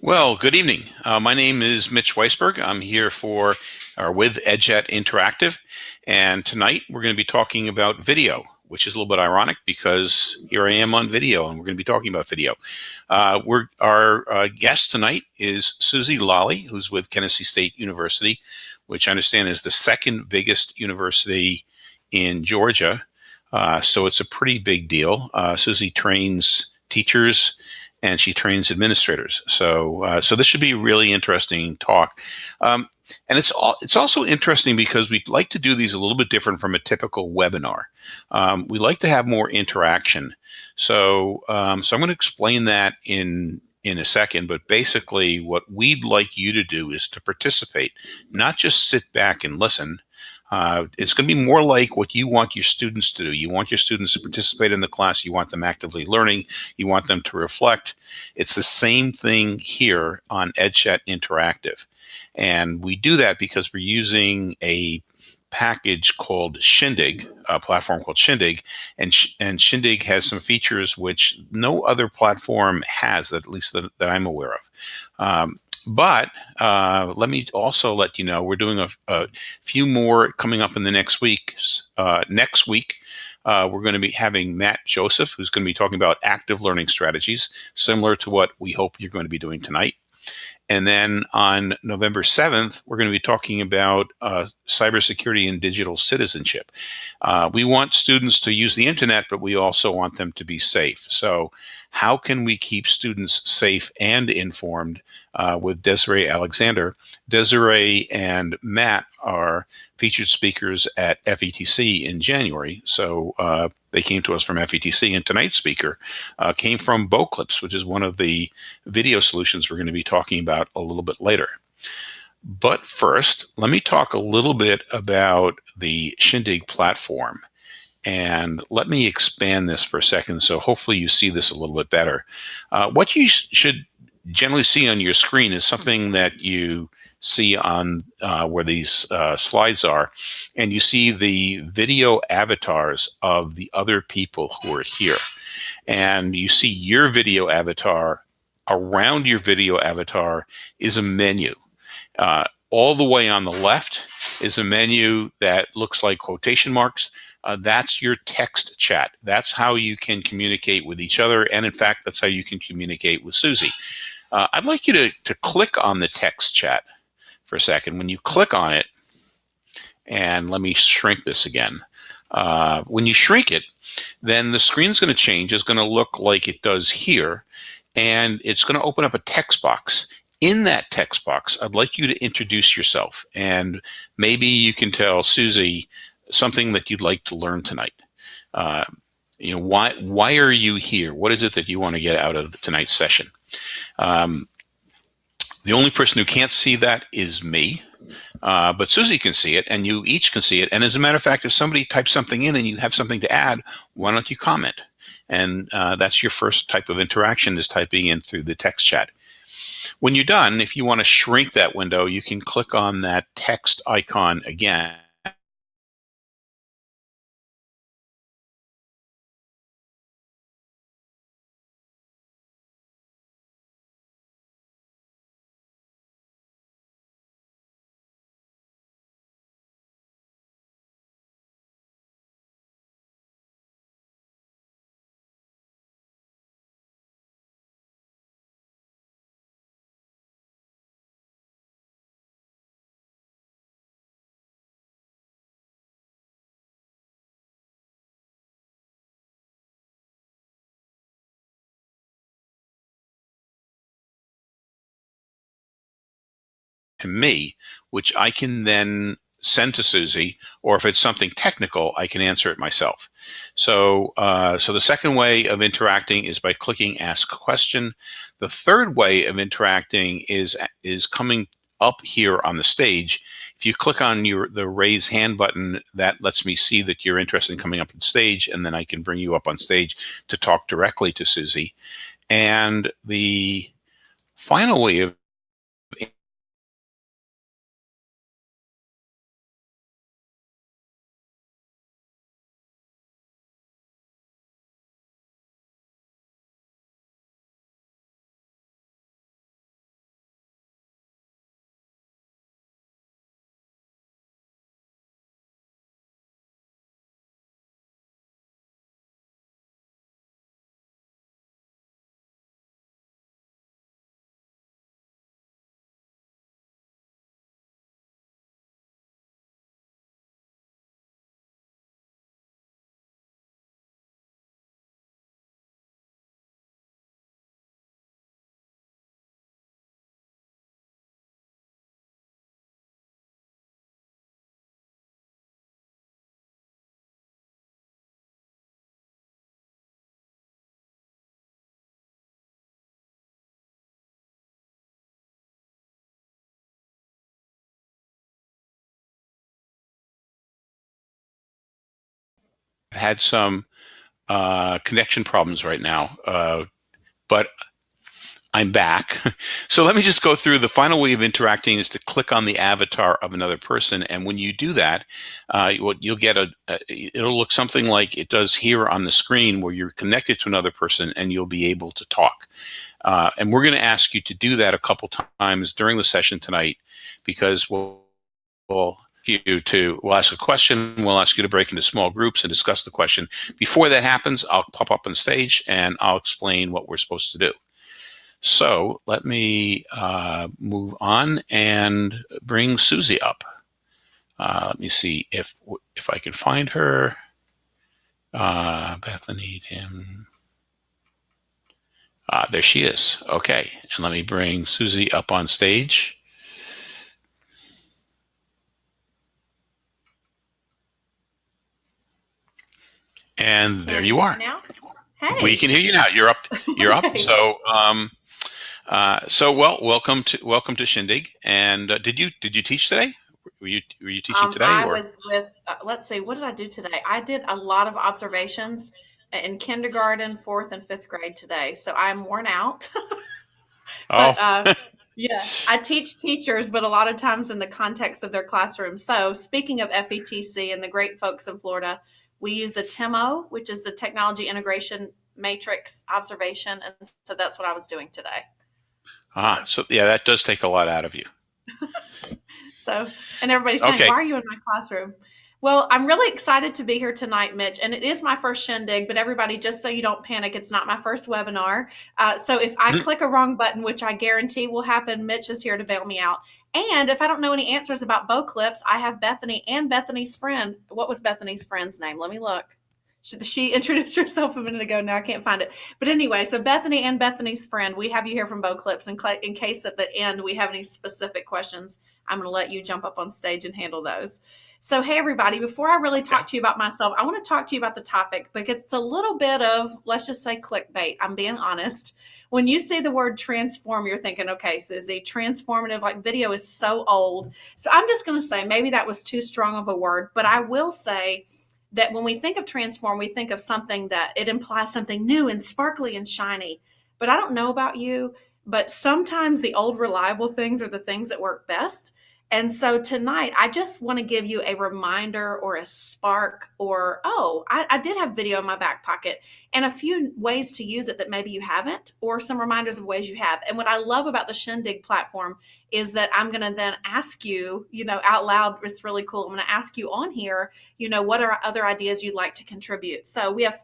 Well, good evening. Uh, my name is Mitch Weisberg. I'm here for or with EdChat Interactive, and tonight we're going to be talking about video, which is a little bit ironic because here I am on video, and we're going to be talking about video. Uh, we're our uh, guest tonight is Susie Lally, who's with Kennesaw State University, which I understand is the second biggest university in Georgia. Uh, so it's a pretty big deal. Uh, Susie trains teachers and she trains administrators. So, uh, so this should be a really interesting talk. Um, and it's all, it's also interesting because we like to do these a little bit different from a typical webinar. Um, we like to have more interaction. So, um, so I'm going to explain that in in a second, but basically what we'd like you to do is to participate, not just sit back and listen, uh, it's going to be more like what you want your students to do. You want your students to participate in the class. You want them actively learning. You want them to reflect. It's the same thing here on EdChat Interactive. And we do that because we're using a package called Shindig, a platform called Shindig, and and Shindig has some features which no other platform has, at least that, that I'm aware of. Um, but uh, let me also let you know we're doing a, a, few more coming up in the next week. Uh, next week, uh, we're going to be having Matt Joseph, who's going to be talking about active learning strategies, similar to what we hope you're going to be doing tonight. And then on November 7th, we're going to be talking about uh, cybersecurity and digital citizenship. Uh, we want students to use the internet, but we also want them to be safe. So how can we keep students safe and informed uh, with Desiree Alexander? Desiree and Matt are featured speakers at FETC in January. So uh, they came to us from FETC, and tonight's speaker uh, came from Boclips, which is one of the video solutions we're going to be talking about a little bit later. But first, let me talk a little bit about the Shindig platform. And let me expand this for a second, so hopefully you see this a little bit better. Uh, what you sh should generally see on your screen is something that you see on uh, where these uh, slides are, and you see the video avatars of the other people who are here. And you see your video avatar. Around your video avatar is a menu. Uh, all the way on the left is a menu that looks like quotation marks. Uh, that's your text chat. That's how you can communicate with each other. And in fact, that's how you can communicate with Susie. Uh, I'd like you to, to click on the text chat for a second. When you click on it, and let me shrink this again. Uh, when you shrink it, then the screen's going to change. It's going to look like it does here, and it's going to open up a text box. In that text box, I'd like you to introduce yourself, and maybe you can tell Susie something that you'd like to learn tonight. Uh, you know, why why are you here? What is it that you want to get out of tonight's session? Um, the only person who can't see that is me. Uh, but Susie can see it, and you each can see it. And as a matter of fact, if somebody types something in and you have something to add, why don't you comment? And uh, that's your first type of interaction is typing in through the text chat. When you're done, if you want to shrink that window, you can click on that text icon again to me, which I can then send to Susie, or if it's something technical, I can answer it myself. So, uh, so the second way of interacting is by clicking Ask Question. The third way of interacting is is coming up here on the stage. If you click on your the raise hand button, that lets me see that you're interested in coming up on stage, and then I can bring you up on stage to talk directly to Susie. And the final way of had some uh, connection problems right now, uh, but I'm back. so let me just go through the final way of interacting is to click on the avatar of another person. And when you do that, uh, you'll get a, a, it'll look something like it does here on the screen where you're connected to another person and you'll be able to talk. Uh, and we're going to ask you to do that a couple times during the session tonight because we'll, we'll you to we'll ask a question we'll ask you to break into small groups and discuss the question before that happens i'll pop up on stage and i'll explain what we're supposed to do so let me uh, move on and bring Susie up. Uh, let me see if if I can find her. Uh, Bethany, Tim. Ah, there she is. Okay, and let me bring Susie up on stage. And there you are. Now? Hey. We can hear you now. You're up. You're up. So, um, uh, so well, welcome to welcome to Shindig. And uh, did you did you teach today? Were you were you teaching um, today? I or? was with. Uh, let's see, what did I do today? I did a lot of observations in kindergarten, fourth and fifth grade today. So I'm worn out. but, oh. Uh, yes, I teach teachers, but a lot of times in the context of their classroom. So speaking of FETC and the great folks in Florida, we use the TIMO, which is the Technology Integration Matrix Observation, and so that's what I was doing today. Ah, so yeah, that does take a lot out of you. so, and everybody's saying, okay. "Why are you in my classroom?" Well, I'm really excited to be here tonight, Mitch, and it is my first shindig. But everybody, just so you don't panic, it's not my first webinar. Uh, so if I mm-hmm. click a wrong button, which I guarantee will happen, Mitch is here to bail me out. And if I don't know any answers about Boclips, I have Bethany and Bethany's friend. What was Bethany's friend's name? Let me look. She, she, introduced herself a minute ago. Now I can't find it. But anyway, so Bethany and Bethany's friend, we have you here from Boclips. In, in case at the end we have any specific questions, I'm going to let you jump up on stage and handle those. So, hey, everybody, before I really talk to you about myself, I want to talk to you about the topic because it's a little bit of, let's just say, clickbait. I'm being honest. When you see the word transform, you're thinking, okay, so is Susie, transformative, like video is so old. So, I'm just going to say maybe that was too strong of a word, but I will say, that when we think of transform, we think of something that it implies something new and sparkly and shiny. But I don't know about you, but sometimes the old reliable things are the things that work best. And so tonight, I just want to give you a reminder or a spark, or, oh, I, I, did have video in my back pocket and a few ways to use it that maybe you haven't, or some reminders of ways you have. And what I love about the Shindig platform is that I'm going to then ask you, you know, out loud, it's really cool. I'm going to ask you on here, you know, what are other ideas you'd like to contribute? So we have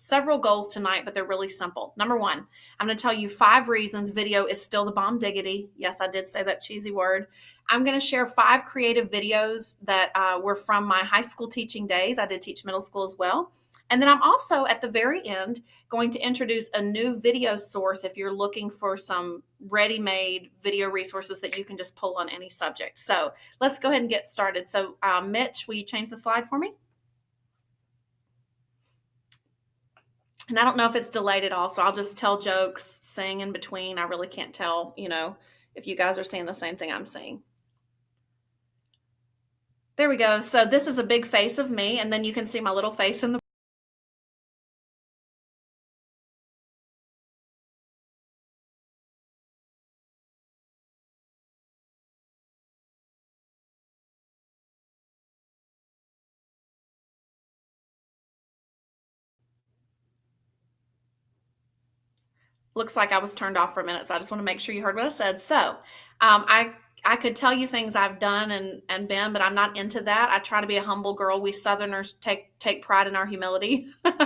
several goals tonight, but they're really simple. Number one, I'm going to tell you five reasons video is still the bomb diggity. Yes, I did say that cheesy word. I'm going to share five creative videos that uh, were from my high school teaching days. I did teach middle school as well. And then I'm also at the very end going to introduce a new video source if you're looking for some ready made video resources that you can just pull on any subject. So let's go ahead and get started. So, uh, Mitch, will you change the slide for me? And I don't know if it's delayed at all, so I'll just tell jokes, sing in between. I really can't tell, you know, if you guys are seeing the same thing I'm seeing. There we go. So this is a big face of me, and then you can see my little face in the looks like I was turned off for a minute, so I just want to make sure you heard what I said. So, um, I I could tell you things I've done and and been, but I'm not into that. I try to be a humble girl. We Southerners take take pride in our humility. uh,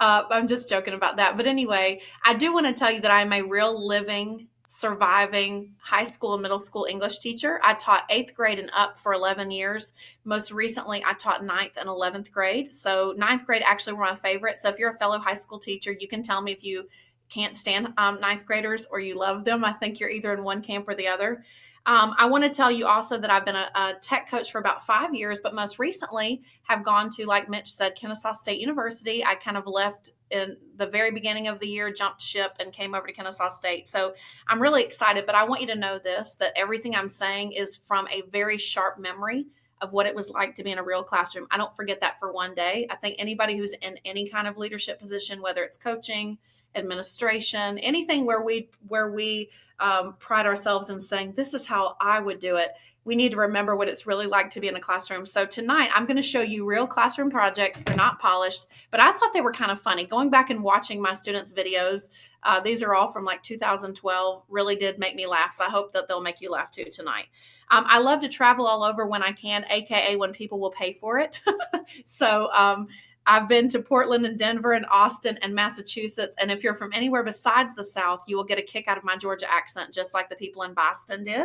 I'm just joking about that. But anyway, I do want to tell you that I'm a real living surviving high school and middle school English teacher. I taught eighth grade and up for 11 years. Most recently, I taught ninth and 11th grade. So, ninth grade actually were my favorite. So, if you're a fellow high school teacher, you can tell me if you can't stand um, ninth graders or you love them. I think you're either in one camp or the other. Um, I want to tell you also that I've been a, a, tech coach for about five years, but most recently have gone to, like Mitch said, Kennesaw State University. I kind of left in the very beginning of the year, jumped ship, and came over to Kennesaw State. So I'm really excited, but I want you to know this that everything I'm saying is from a very sharp memory of what it was like to be in a real classroom. I don't forget that for one day. I think anybody who's in any kind of leadership position, whether it's coaching, administration, anything where we where we um, pride ourselves in saying this is how I would do it. We need to remember what it's really like to be in a classroom. So tonight I'm going to show you real classroom projects. They're not polished, but I thought they were kind of funny. Going back and watching my students' videos, uh, these are all from like 2012. Really did make me laugh. So I hope that they'll make you laugh too tonight. Um, I love to travel all over when I can, aka when people will pay for it. so um, I've been to Portland and Denver and Austin and Massachusetts. And if you're from anywhere besides the South, you will get a kick out of my Georgia accent, just like the people in Boston did.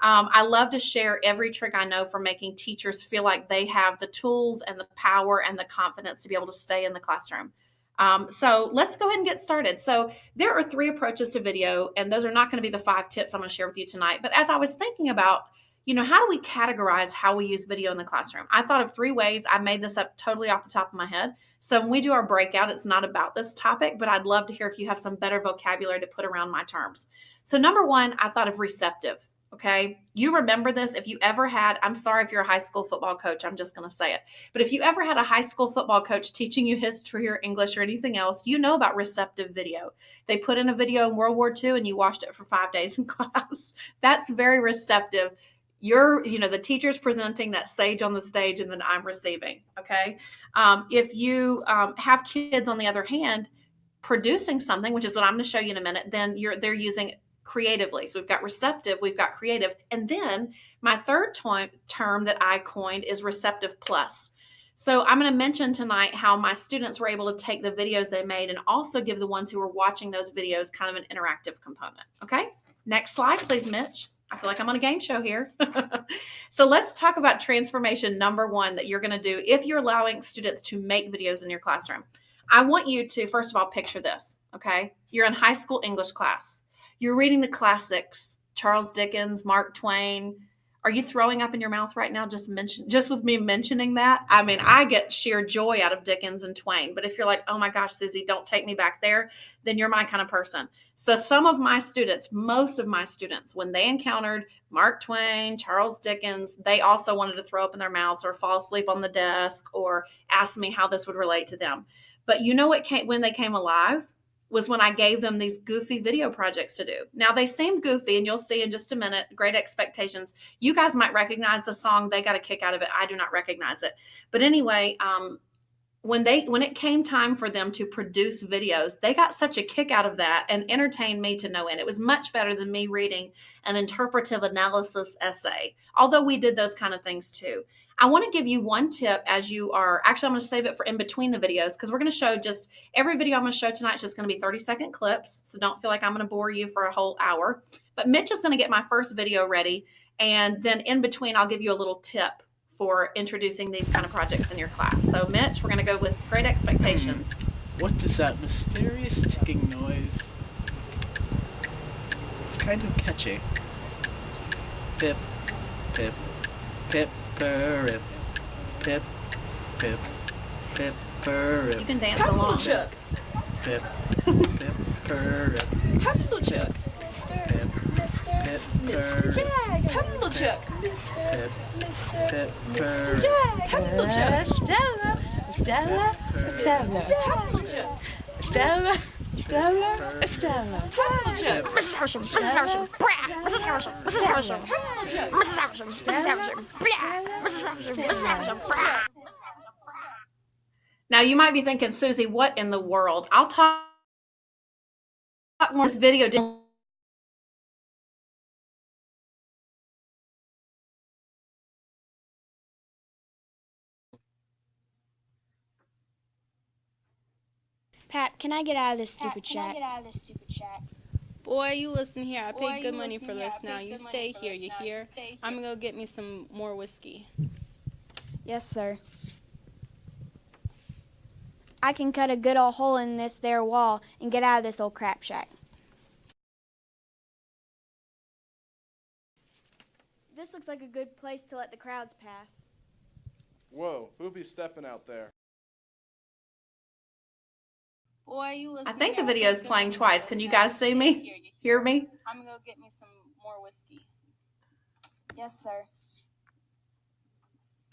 Um, I love to share every trick I know for making teachers feel like they have the tools and the power and the confidence to be able to stay in the classroom. Um, so let's go ahead and get started. So there are three approaches to video, and those are not going to be the five tips I'm going to share with you tonight. But as I was thinking about you know, how do we categorize how we use video in the classroom? I thought of three ways. I made this up totally off the top of my head. So when we do our breakout, it's not about this topic, but I'd love to hear if you have some better vocabulary to put around my terms. So number one, I thought of receptive. Okay. You remember this. If you ever had, I'm sorry if you're a high school football coach, I'm just going to say it. But if you ever had a high school football coach teaching you history or English or anything else, you know about receptive video. They put in a video in World War II and you watched it for five days in class. That's very receptive you're you know the teacher's presenting that sage on the stage and then i'm receiving okay? Um, if you um, have kids on the other hand producing something which is what i'm going to show you in a minute then you're they're using creatively. So we've got receptive we've got creative. And then my third to- term that i coined is receptive plus. So i'm going to mention tonight how my students were able to take the videos they made and also give the ones who were watching those videos kind of an interactive component okay? Next slide please mitch I feel like I'm on a game show here. so let's talk about transformation number one that you're going to do if you're allowing students to make videos in your classroom. I want you to, first of all, picture this. Okay. You're in high school English class. You're reading the classics Charles Dickens, Mark Twain, are you throwing up in your mouth right now just mention just with me mentioning that? I mean, I get sheer joy out of Dickens and Twain. But if you're like, oh my gosh, Susie, don't take me back there, then you're my kind of person. So some of my students, most of my students, when they encountered Mark Twain, Charles Dickens, they also wanted to throw up in their mouths or fall asleep on the desk or ask me how this would relate to them. But you know what came when they came alive? Was when I gave them these goofy video projects to do. Now they seem goofy, and you'll see in just a minute. Great expectations. You guys might recognize the song. They got a kick out of it. I do not recognize it. But anyway, um, when they when it came time for them to produce videos, they got such a kick out of that and entertained me to no end. It was much better than me reading an interpretive analysis essay. Although we did those kind of things too. I want to give you one tip as you are actually, I'm going to save it for in between the videos because we're going to show just every video I'm going to show tonight is just going to be 30 second clips. So don't feel like I'm going to bore you for a whole hour. But Mitch is going to get my first video ready. And then in between, I'll give you a little tip for introducing these kind of projects in your class. So Mitch, we're going to go with great expectations. What is that mysterious ticking noise? It's kind of catchy. Pip, pip, pip. Pip, pip, pip, pip, pip. You can dance along. Pip, pip, pip, pip. Pumblechook. Pip, pip, Mr. Jag. Pumblechook. Pip, pip, Mr. Jag. Pumblechook. Stella. Stella. Stella. Pumblechook. Stella. Stella. Stella. Now you might be thinking, Susie, what in the world? I'll talk more this video. Pat, can I get out of this stupid Pat, can I chat? get out of this stupid chat? Boy, you listen here. I Boy, paid good money for this. Now you stay here. You hear? I'm gonna go get me some more whiskey. Yes, sir. I can cut a good old hole in this there wall and get out of this old crap shack. This looks like a good place to let the crowds pass. Whoa, who be stepping out there? You I think the video is playing twice. Can you guys see me? You Hear me? I'm gonna go get me some more whiskey. Yes, sir.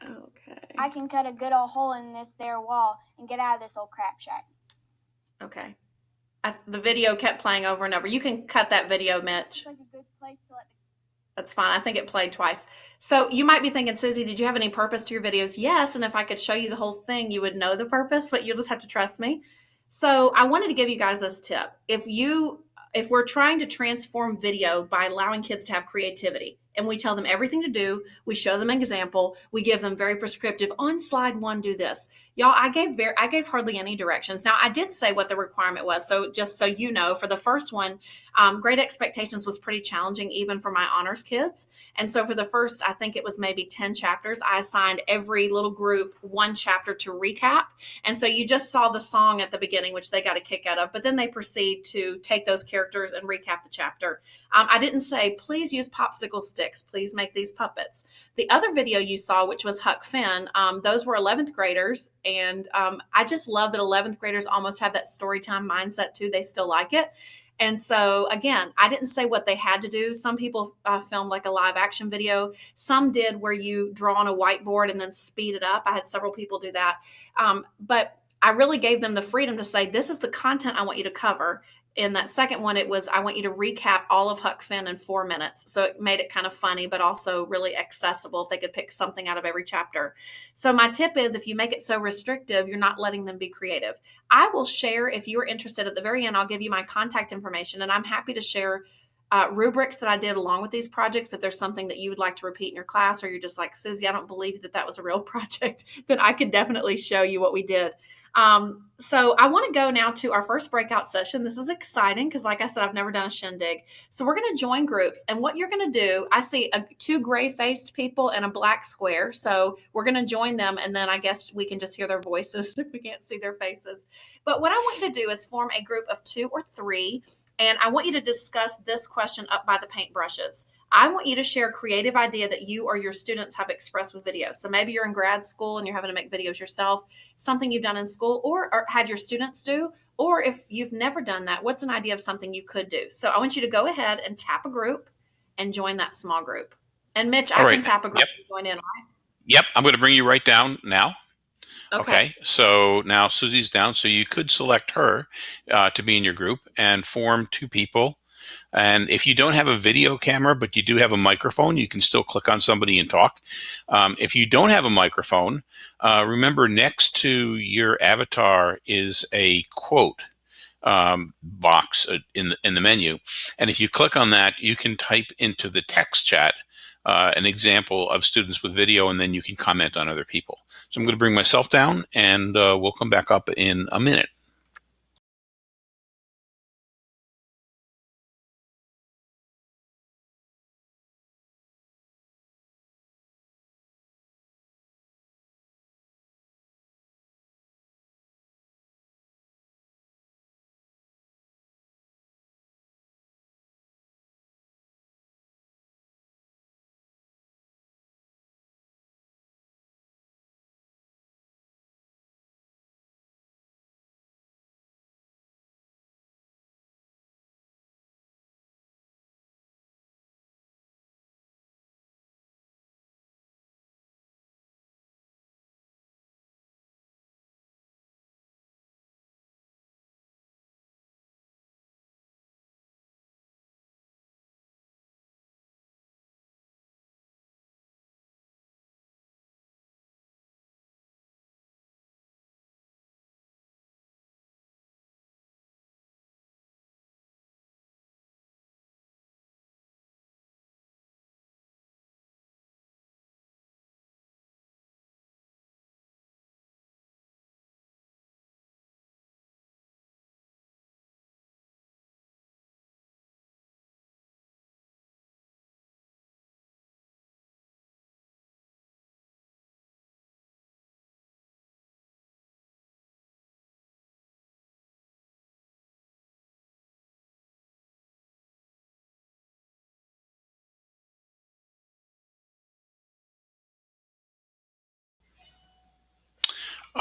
Okay. I can cut a good old hole in this there wall and get out of this old crap shack. Okay. I, the video kept playing over and over. You can cut that video, Mitch. Like a good place to let the That's fine. I think it played twice. So you might be thinking, Susie, did you have any purpose to your videos? Yes. And if I could show you the whole thing, you would know the purpose, but you'll just have to trust me. So I wanted to give you guys this tip. If you if we're trying to transform video by allowing kids to have creativity and we tell them everything to do, we show them an example, we give them very prescriptive on slide one, do this. Y'all, I gave very I gave hardly any directions. Now I did say what the requirement was. So just so you know, for the first one, um, Great Expectations was pretty challenging even for my honors kids. And so for the first, I think it was maybe 10 chapters, I assigned every little group one chapter to recap. And so you just saw the song at the beginning, which they got a kick out of, but then they proceed to take those characters and recap the chapter. Um, I didn't say, please use popsicle sticks, please make these puppets. The other video you saw, which was Huck Finn, um, those were 11th graders. And um, I just love that 11th graders almost have that story time mindset too. They still like it. And so, again, I didn't say what they had to do. Some people uh, filmed like a live action video. Some did where you draw on a whiteboard and then speed it up. I had several people do that. Um, but I really gave them the freedom to say, this is the content I want you to cover in that second one, it was I want you to recap all of Huck Finn in four minutes. So it made it kind of funny, but also really accessible if they could pick something out of every chapter. So my tip is if you make it so restrictive, you're not letting them be creative. I will share if you're interested at the very end, I'll give you my contact information and I'm happy to share uh, rubrics that I did along with these projects. If there's something that you would like to repeat in your class, or you're just like, Susie, I don't believe that that was a real project, then I could definitely show you what we did. Um, so I want to go now to our first breakout session. This is exciting because, like I said, I've never done a shindig. So we're going to join groups, and what you're going to do, I see a, two gray-faced people and a black square. So we're going to join them, and then I guess we can just hear their voices if we can't see their faces. But what I want you to do is form a group of two or three, and I want you to discuss this question up by the paintbrushes. I want you to share a creative idea that you or your students have expressed with video. So maybe you're in grad school and you're having to make videos yourself, something you've done in school or, or, had your students do. Or if you've never done that, what's an idea of something you could do? So I want you to go ahead and tap a group and join that small group. And Mitch, I right. can tap a group yep. and join in, right? Yep. I'm going to bring you right down now. Okay. okay. So now Susie's down. So you could select her uh, to be in your group and form two people and if you don't have a video camera, but you do have a microphone, you can still click on somebody and talk. Um, if you don't have a microphone, uh, remember next to your avatar is a quote um, box uh, in the, in the menu. And if you click on that, you can type into the text chat uh, an example of students with video, and then you can comment on other people. So I'm going to bring myself down, and uh, we'll come back up in a minute.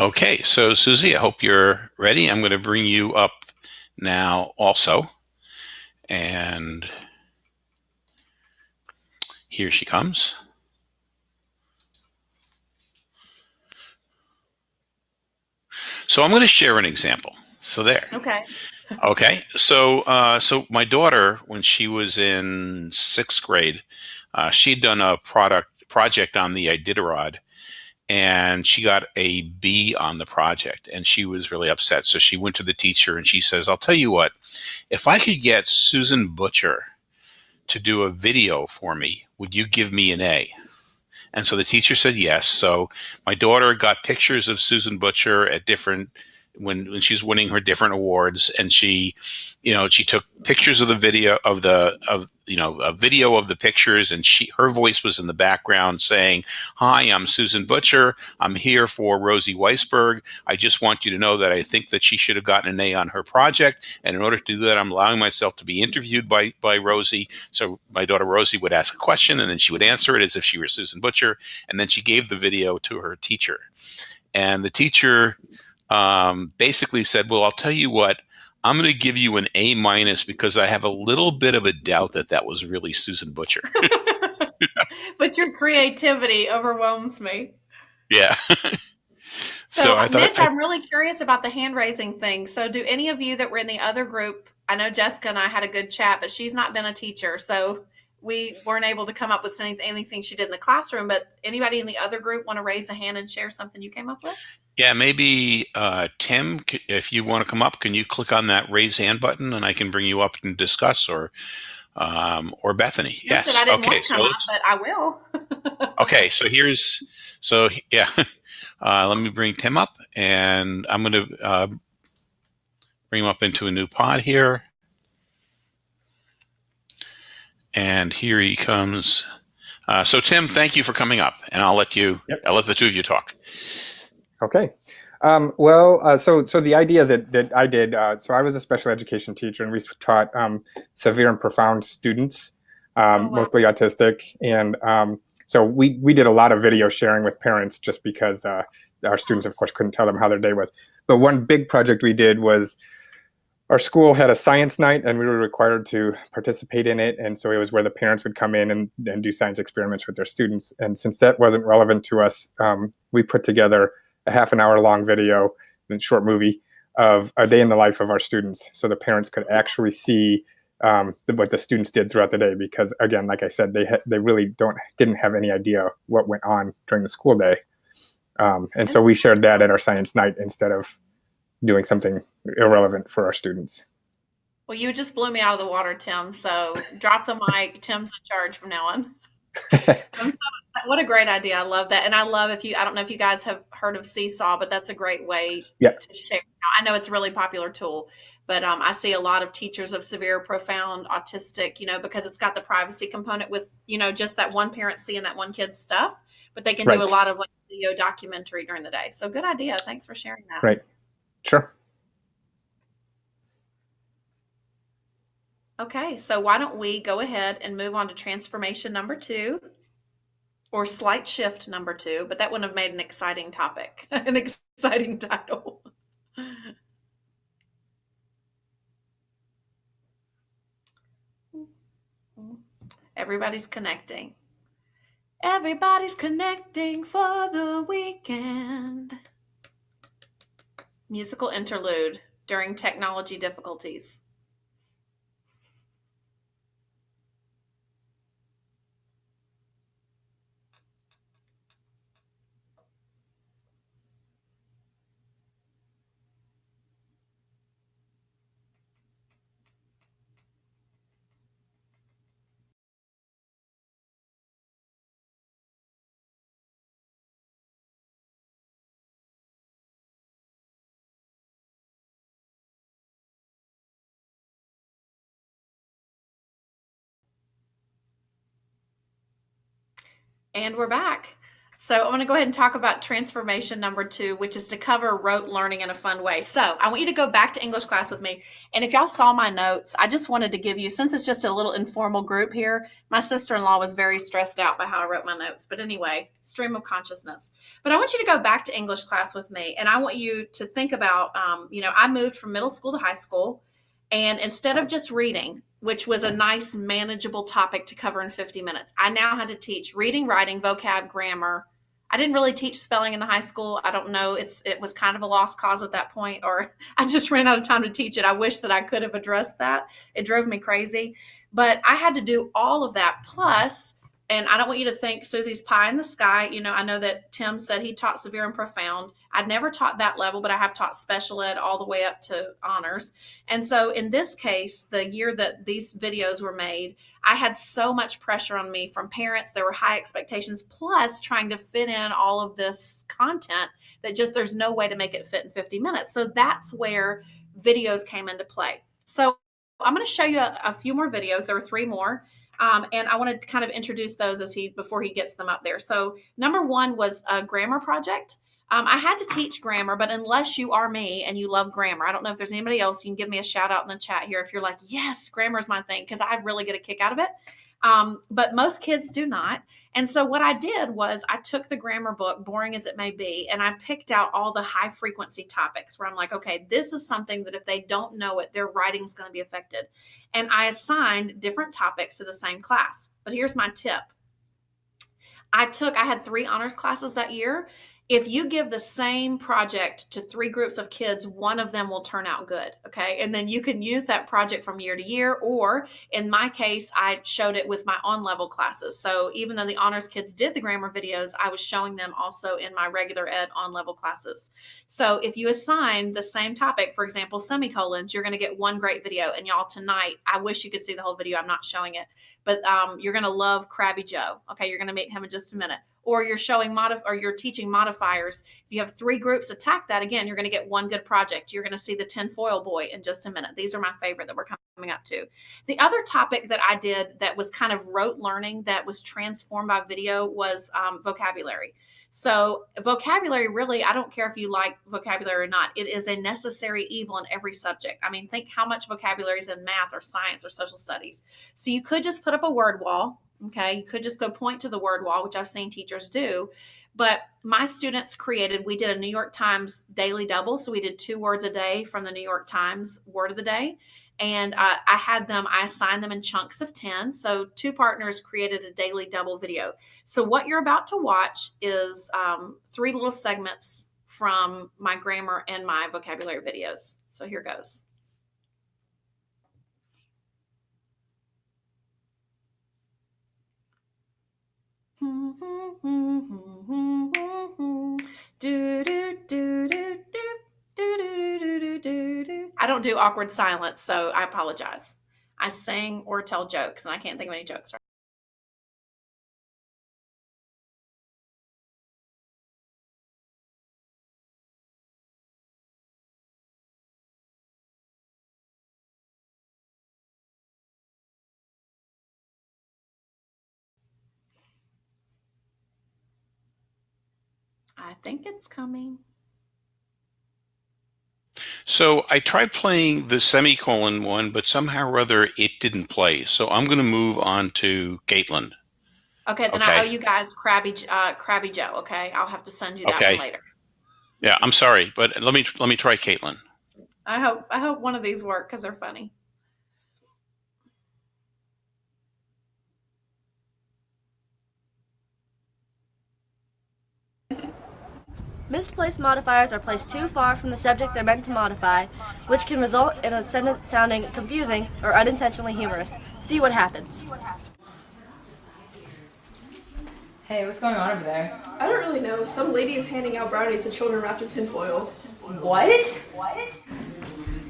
Okay, so Susie, I hope you're ready. I'm going to bring you up now also. And here she comes. So I'm going to share an example. So there. Okay. okay. So, uh, so my daughter, when she was in sixth grade, uh, she'd done a product project on the Iditarod and she got a B on the project, and she was really upset. So she went to the teacher and she says, "I'll tell you what, if I could get Susan Butcher to do a video for me, would you give me an A?" And so the teacher said yes. So my daughter got pictures of Susan Butcher at different when when she's winning her different awards and she you know she took pictures of the video of the of you know a video of the pictures and she her voice was in the background saying hi i'm susan butcher. I'm here for rosie weisberg. I just want you to know that i think that she should have gotten an a on her project. And in order to do that i'm allowing myself to be interviewed by by rosie. So my daughter rosie would ask a question and then she would answer it as if she were susan butcher. And then she gave the video to her teacher. And the teacher um, basically said, "Well, I'll tell you what." I'm going to give you an A minus because I have a little bit of a doubt that that was really Susan Butcher. but your creativity overwhelms me. Yeah. so, so I thought, Mitch, I, I'm really curious about the hand raising thing. So, do any of you that were in the other group? I know Jessica and I had a good chat, but she's not been a teacher, so we weren't able to come up with anything, anything she did in the classroom. But anybody in the other group want to raise a hand and share something you came up with? Yeah, maybe uh, Tim, if you want to come up, can you click on that raise hand button and I can bring you up and discuss, or um, or Bethany? Yes. okay. so up, but I will. okay. So here's so yeah. Uh, let me bring Tim up, and I'm going to uh, bring him up into a new pod here. And here he comes. Uh, so Tim, thank you for coming up, and I'll let you. Yep. I'll let the two of you talk. Okay. Um, well, uh, so so the idea that that I did, uh, so I was a special education teacher, and we taught um, severe and profound students, um, oh, wow. mostly autistic, and um, so we we did a lot of video sharing with parents, just because uh, our students, of course, couldn't tell them how their day was. But one big project we did was our school had a science night, and we were required to participate in it, and so it was where the parents would come in and, and do science experiments with their students. And since that wasn't relevant to us, um, we put together a half an hour long video and short movie of a day in the life of our students. So the parents could actually see um, what the students did throughout the day because again like i said they they really don't didn't have any idea what went on during the school day. Um, and so we shared that at our science night instead of doing something irrelevant for our students. Well you just blew me out of the water tim so drop the mic. Tim's in charge from now on so, what a great idea. I love that. And I love if you, I don't know if you guys have heard of Seesaw, but that's a great way yeah. to share. I know it's a really popular tool, but um, I see a lot of teachers of severe, profound autistic, you know, because it's got the privacy component with, you know, just that one parent seeing that one kid's stuff, but they can right. do a lot of like video documentary during the day. So good idea. Thanks for sharing that. Right. Sure. Okay, so why don't we go ahead and move on to transformation number two or slight shift number two, but that wouldn't have made an exciting topic, an exciting title. Everybody's connecting. Everybody's connecting for the weekend. Musical interlude during technology difficulties. And we're back. So I'm going to go ahead and talk about transformation number two, which is to cover rote learning in a fun way. So I want you to go back to English class with me. And if y'all saw my notes, I just wanted to give you, since it's just a little informal group here, my sister-in-law was very stressed out by how I wrote my notes. But anyway, stream of consciousness. But I want you to go back to English class with me. And I want you to think about, um, you know, I moved from middle school to high school. And instead of just reading, which was a nice, manageable topic to cover in 50 minutes, I now had to teach reading, writing, vocab, grammar. I didn't really teach spelling in the high school. I don't know. It's it was kind of a lost cause at that point, or I just ran out of time to teach it. I wish that I could have addressed that. It drove me crazy. But I had to do all of that plus and I don't want you to think Susie's pie in the sky. You know, I know that Tim said he taught severe and profound. I'd never taught that level, but I have taught special ed all the way up to honors. And so in this case, the year that these videos were made, I had so much pressure on me from parents. There were high expectations, plus trying to fit in all of this content that just there's no way to make it fit in 50 minutes. So that's where videos came into play. So I'm going to show you a, a few more videos. There were three more. Um, and I want to kind of introduce those as he before he gets them up there. So number one was a grammar project. Um, I had to teach grammar, but unless you are me and you love grammar, I don't know if there's anybody else you can give me a shout out in the chat here if you're like, yes, grammar is my thing because I really get a kick out of it. Um, but most kids do not. And so what I did was I took the grammar book, boring as it may be, and I picked out all the high frequency topics where I'm like, okay, this is something that if they don't know it, their writing is going to be affected. And I assigned different topics to the same class. But here's my tip. I took, I had three honors classes that year, if you give the same project to three groups of kids, one of them will turn out good. Okay. And then you can use that project from year to year. Or in my case, I showed it with my on level classes. So even though the honors kids did the grammar videos, I was showing them also in my regular ed on level classes. So if you assign the same topic, for example, semicolons, you're going to get one great video. And y'all, tonight, I wish you could see the whole video. I'm not showing it, but um, you're going to love Krabby Joe. Okay. You're going to meet him in just a minute or you're showing modif- or you're teaching modifiers. If you have three groups attack that again, you're going to get one good project. You're going to see the tinfoil boy in just a minute. These are my favorite that we're coming up to. The other topic that I did that was kind of rote learning that was transformed by video was um, vocabulary. So, vocabulary really, I don't care if you like vocabulary or not, it is a necessary evil in every subject. I mean, think how much vocabulary is in math or science or social studies. So, you could just put up a word wall Okay, you could just go point to the word wall, which I've seen teachers do. But my students created, we did a New York Times daily double. So we did two words a day from the New York Times word of the day. And uh, I had them, I assigned them in chunks of 10. So two partners created a daily double video. So what you're about to watch is um, three little segments from my grammar and my vocabulary videos. So here goes. do, do, do, do, do, I don't do awkward silence, so I apologize. I sing or tell jokes, and I can't think of any jokes right I think it's coming. So I tried playing the semicolon one, but somehow or other it didn't play. So I'm going to move on to Caitlin. Okay, then okay. I owe you guys Krabby uh, Krabby Joe. Okay, I'll have to send you that okay. later. Yeah, I'm sorry, but let me let me try Caitlin. I hope I hope one of these work because they're funny. Misplaced modifiers are placed too far from the subject they're meant to modify, which can result in a sentence sounding confusing or unintentionally humorous. See what happens. Hey, what's going on over there? I don't really know. Some lady is handing out brownies to children wrapped in tinfoil. What? What?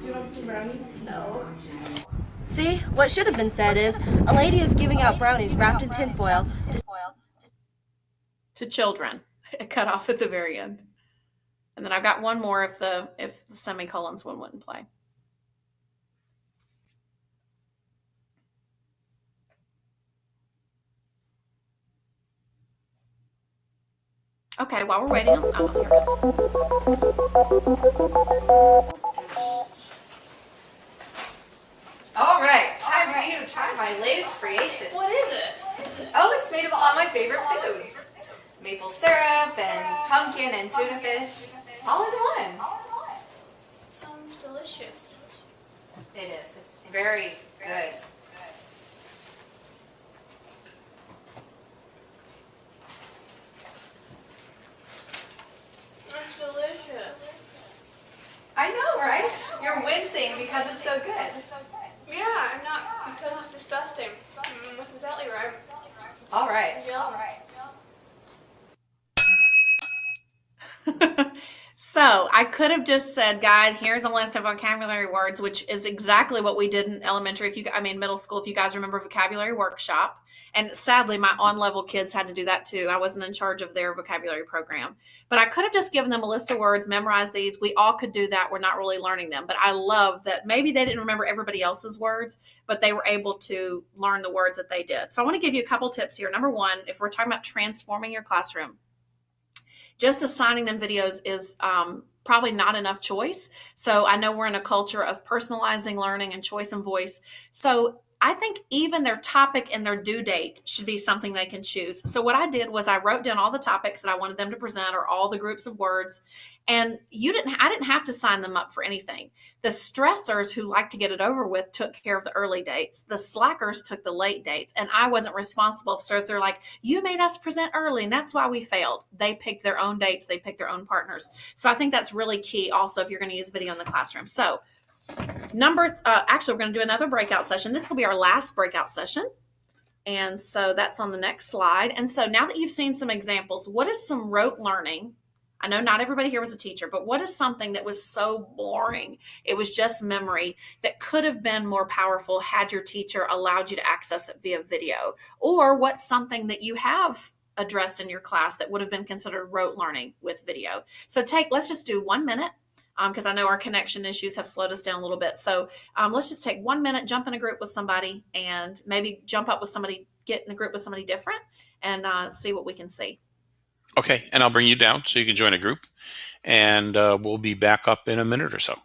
You want some brownies? No. See, what should have been said is, a lady is giving out brownies wrapped in tinfoil to, to children. Cut off at the very end. And then I've got one more if the if the semicolons one wouldn't play. Okay, while we're waiting, oh, here All right, time for you to try my latest creation. What is it? Oh, it's made of all my favorite foods. Maple syrup and pumpkin and tuna fish. All in one. Sounds delicious. It is. It's very good. It's delicious. I know, right? You're wincing because it's so good. Yeah, I'm not because it's disgusting. Mm, that's exactly right. All right. Yeah. All right. So I could have just said, guys, here's a list of vocabulary words, which is exactly what we did in elementary. If you, I mean, middle school, if you guys remember vocabulary workshop. And sadly, my on level kids had to do that too. I wasn't in charge of their vocabulary program, but I could have just given them a list of words, memorize these. We all could do that. We're not really learning them, but I love that maybe they didn't remember everybody else's words, but they were able to learn the words that they did. So I want to give you a couple tips here. Number one, if we're talking about transforming your classroom, just assigning them videos is um, probably not enough choice. So I know we're in a culture of personalizing learning and choice and voice. So I think even their topic and their due date should be something they can choose. So what I did was I wrote down all the topics that I wanted them to present or all the groups of words and you didn't I didn't have to sign them up for anything. The stressors who like to get it over with took care of the early dates. The slackers took the late dates and I wasn't responsible. So if they're like, "You made us present early and that's why we failed." They picked their own dates, they picked their own partners. So I think that's really key also if you're going to use video in the classroom. So Number, uh, actually, we're going to do another breakout session. This will be our last breakout session. And so that's on the next slide. And so now that you've seen some examples, what is some rote learning? I know not everybody here was a teacher, but what is something that was so boring? It was just memory that could have been more powerful had your teacher allowed you to access it via video? Or what's something that you have addressed in your class that would have been considered rote learning with video? So take, let's just do one minute because um, I know our connection issues have slowed us down a little bit. So um, let's just take one minute, jump in a group with somebody, and maybe jump up with somebody, get in a group with somebody different, and uh, see what we can see. Okay, and I'll bring you down so you can join a group, and uh, we'll be back up in a minute or so.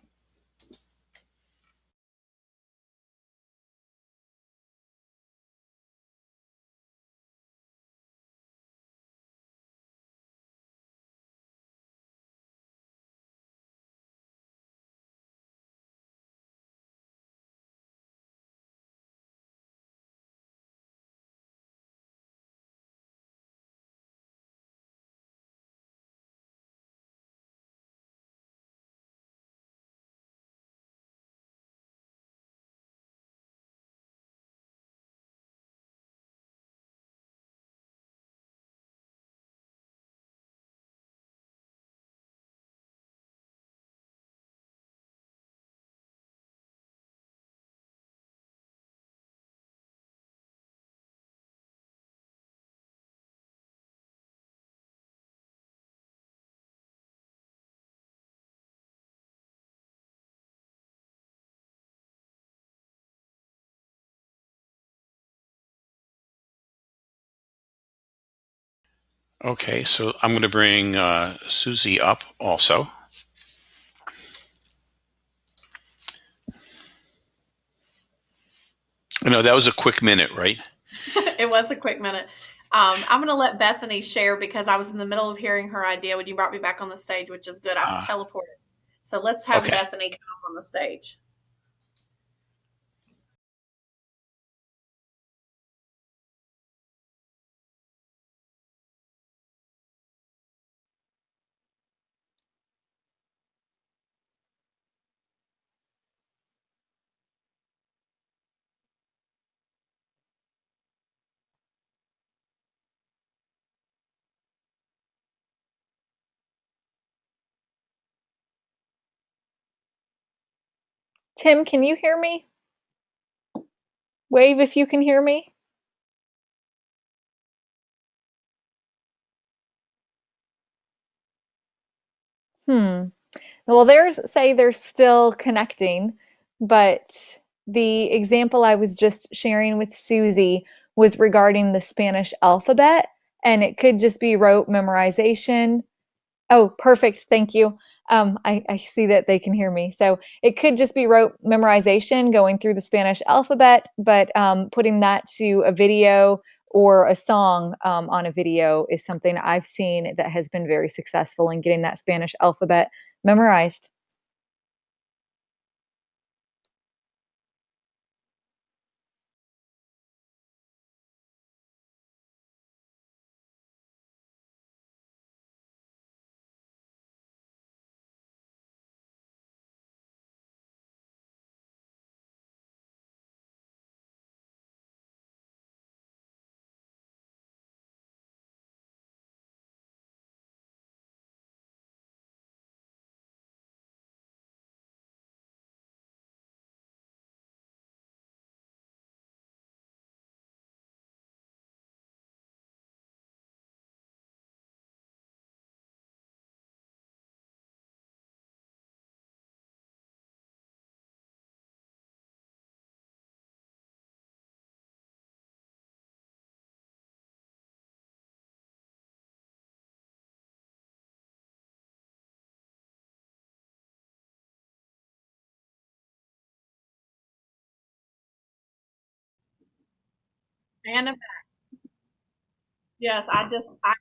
Okay, so I'm going to bring uh, Susie up also. I know that was a quick minute, right? it was a quick minute. Um, I'm going to let Bethany share because I was in the middle of hearing her idea when you brought me back on the stage, which is good. I've uh, teleported. So let's have okay. Bethany come up on the stage. Tim, can you hear me? Wave if you can hear me. Hmm. Well, there's say they're still connecting, but the example I was just sharing with Susie was regarding the Spanish alphabet, and it could just be rote memorization. Oh, perfect. Thank you um, I, I, see that they can hear me. So it could just be rote memorization going through the Spanish alphabet, but um, putting that to a video or a song um, on a video is something I've seen that has been very successful in getting that Spanish alphabet memorized. And yes, I just I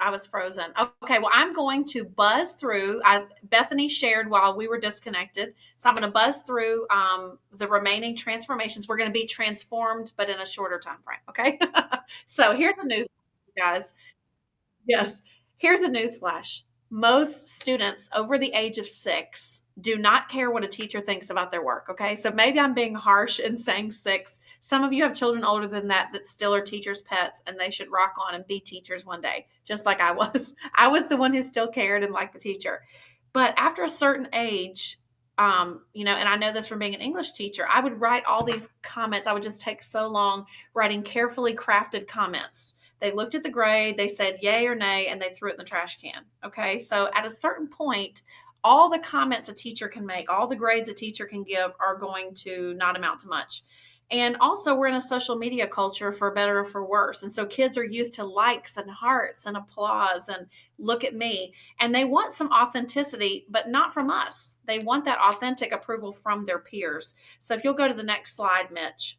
I was frozen. Okay, well, I'm going to buzz through. I, Bethany shared while we were disconnected, so I'm going to buzz through um, the remaining transformations. We're going to be transformed, but in a shorter time frame. Okay, so here's a news, guys. Yes, here's a news flash. Most students over the age of six do not care what a teacher thinks about their work. Okay. So maybe I'm being harsh in saying six. Some of you have children older than that that still are teachers' pets and they should rock on and be teachers one day, just like I was. I was the one who still cared and liked the teacher. But after a certain age, um, you know, and I know this from being an English teacher, I would write all these comments. I would just take so long writing carefully crafted comments. They looked at the grade, they said yay or nay, and they threw it in the trash can. Okay. So at a certain point, all the comments a teacher can make, all the grades a teacher can give are going to not amount to much. And also, we're in a social media culture for better or for worse. And so kids are used to likes and hearts and applause and look at me. And they want some authenticity, but not from us. They want that authentic approval from their peers. So if you'll go to the next slide, Mitch.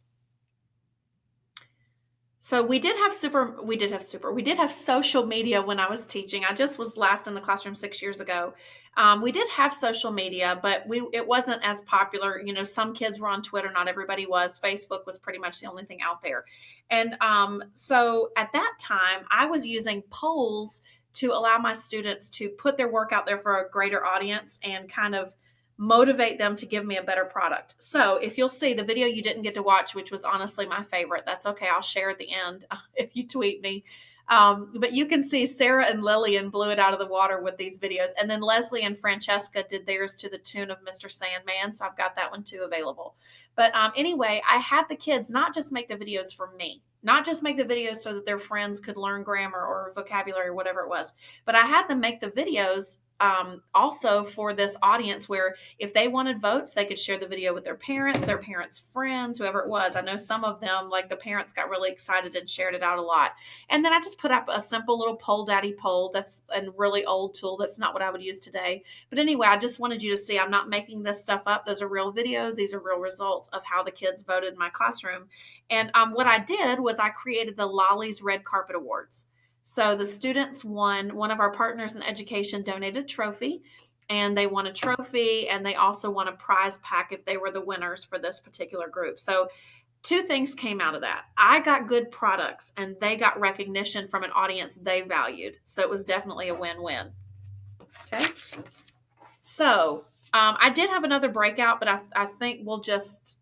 So we did have super, we did have super, we did have social media when I was teaching. I just was last in the classroom six years ago. Um, we did have social media, but we it wasn't as popular. You know, some kids were on Twitter, not everybody was. Facebook was pretty much the only thing out there. And um, so at that time, I was using polls to allow my students to put their work out there for a greater audience and kind of motivate them to give me a better product. So if you'll see the video you didn't get to watch, which was honestly my favorite, that's okay. I'll share at the end if you tweet me. Um, but you can see Sarah and Lillian blew it out of the water with these videos. And then Leslie and Francesca did theirs to the tune of Mr. Sandman. So I've got that one too available. But um, anyway, I had the kids not just make the videos for me, not just make the videos so that their friends could learn grammar or vocabulary or whatever it was, but I had them make the videos um, also for this audience where if they wanted votes, they could share the video with their parents, their parents' friends, whoever it was. I know some of them, like the parents, got really excited and shared it out a lot. And then I just put up a simple little Polldaddy poll. That's a really old tool. That's not what I would use today. But anyway, I just wanted you to see I'm not making this stuff up. Those are real videos. These are real results of how the kids voted in my classroom. And um, what I did was I created the Lolly's Red Carpet Awards. So the students won, one of our partners in education donated a trophy and they won a trophy and they also won a prize pack if they were the winners for this particular group. So two things came out of that. I got good products and they got recognition from an audience they valued. So it was definitely a win-win. Okay. So um, I did have another breakout, but I, I think we'll just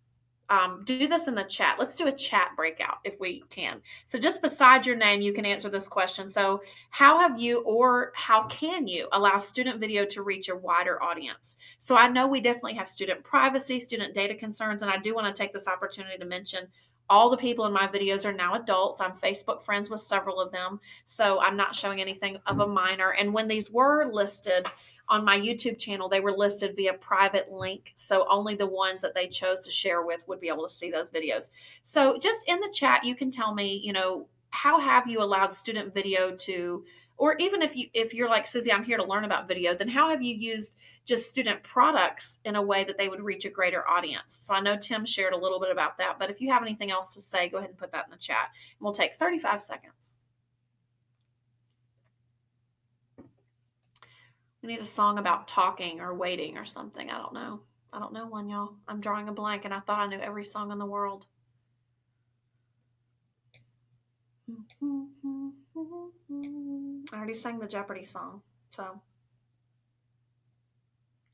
um, do this in the chat. Let's do a chat breakout if we can. So, just beside your name, you can answer this question. So, how have you or how can you allow student video to reach a wider audience? So, I know we definitely have student privacy, student data concerns, and I do want to take this opportunity to mention all the people in my videos are now adults. I'm Facebook friends with several of them. So, I'm not showing anything of a minor. And when these were listed, on my YouTube channel, they were listed via private link. So only the ones that they chose to share with would be able to see those videos. So just in the chat, you can tell me, you know, how have you allowed student video to or even if you if you're like Susie, I'm here to learn about video, then how have you used just student products in a way that they would reach a greater audience? So I know Tim shared a little bit about that, but if you have anything else to say, go ahead and put that in the chat. And we'll take 35 seconds. We need a song about talking or waiting or something. I don't know. I don't know one, y'all. I'm drawing a blank and I thought I knew every song in the world. I already sang the Jeopardy song. So,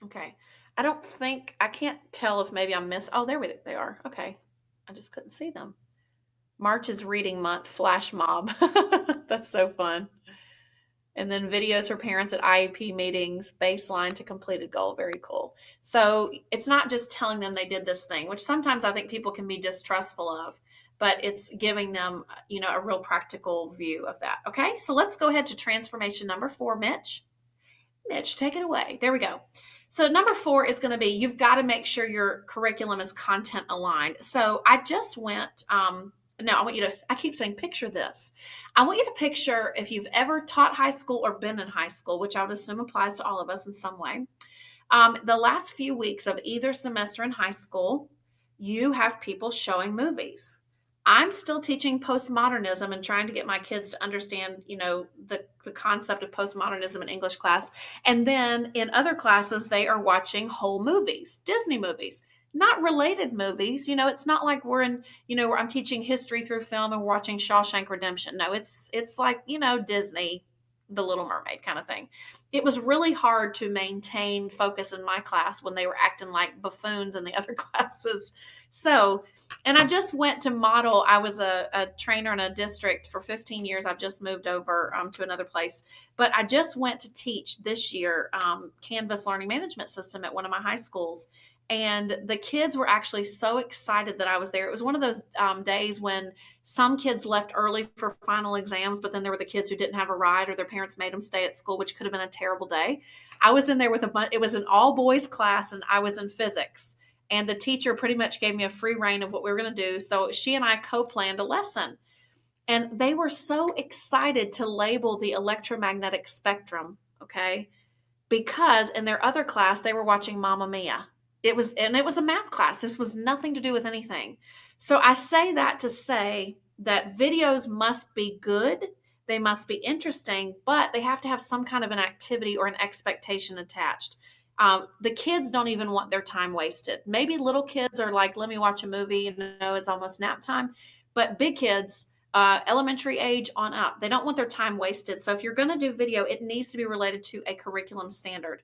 okay. I don't think, I can't tell if maybe I missed. Oh, there they are. Okay. I just couldn't see them. March is reading month, flash mob. That's so fun. And then videos for parents at IEP meetings, baseline to completed goal. Very cool. So it's not just telling them they did this thing, which sometimes I think people can be distrustful of, but it's giving them, you know, a real practical view of that. Okay, so let's go ahead to transformation number four, Mitch. Mitch, take it away. There we go. So number four is going to be you've got to make sure your curriculum is content aligned. So I just went um, no, I want you to, I keep saying, picture this. I want you to picture if you've ever taught high school or been in high school, which I would assume applies to all of us in some way. Um, the last few weeks of either semester in high school, you have people showing movies. I'm still teaching postmodernism and trying to get my kids to understand, you know, the, the concept of postmodernism in English class. And then in other classes, they are watching whole movies, Disney movies, not related movies. You know, it's not like we're in, you know, I'm teaching history through film and watching Shawshank Redemption. No, it's it's like, you know, Disney, The Little Mermaid kind of thing. It was really hard to maintain focus in my class when they were acting like buffoons in the other classes. So and I just went to model. I was a, a, trainer in a district for 15 years. I've just moved over um, to another place, but I just went to teach this year um, Canvas Learning Management System at one of my high schools. And the kids were actually so excited that I was there. It was one of those um, days when some kids left early for final exams, but then there were the kids who didn't have a ride or their parents made them stay at school, which could have been a terrible day. I was in there with a bunch, it was an all boys class, and I was in physics and the teacher pretty much gave me a free reign of what we were going to do. So she and I co planned a lesson. And they were so excited to label the electromagnetic spectrum, okay? Because in their other class, they were watching Mamma Mia. It was, and it was a math class. This was nothing to do with anything. So I say that to say that videos must be good, they must be interesting, but they have to have some kind of an activity or an expectation attached. Um, the kids don't even want their time wasted. Maybe little kids are like, let me watch a movie, you know, it's almost nap time. But big kids, uh, elementary age on up, they don't want their time wasted. So if you're going to do video, it needs to be related to a curriculum standard.